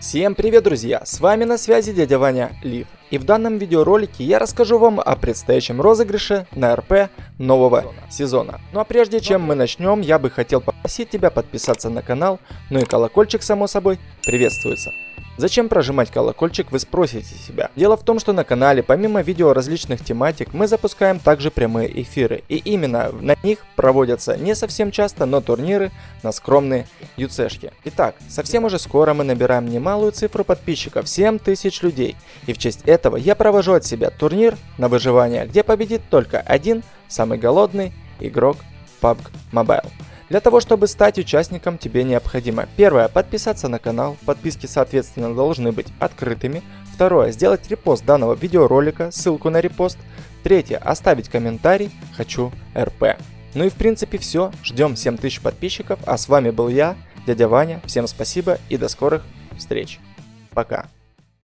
Всем привет, друзья! С вами на связи дядя Ваня Лив. И в данном видеоролике я расскажу вам о предстоящем розыгрыше на РП нового сезона. Ну а прежде чем мы начнем, я бы хотел попросить тебя подписаться на канал, ну и колокольчик само собой приветствуется. Зачем прожимать колокольчик, вы спросите себя. Дело в том, что на канале, помимо видео различных тематик, мы запускаем также прямые эфиры. И именно на них проводятся не совсем часто, но турниры на скромные юцешки. Итак, совсем уже скоро мы набираем немалую цифру подписчиков, 7000 людей. И в честь этого я провожу от себя турнир на выживание, где победит только один, самый голодный игрок PUBG Mobile. Для того, чтобы стать участником, тебе необходимо первое, подписаться на канал, подписки соответственно должны быть открытыми. Второе, сделать репост данного видеоролика, ссылку на репост. Третье, оставить комментарий «Хочу РП». Ну и в принципе все, ждем 7000 подписчиков, а с вами был я, дядя Ваня, всем спасибо и до скорых встреч. Пока.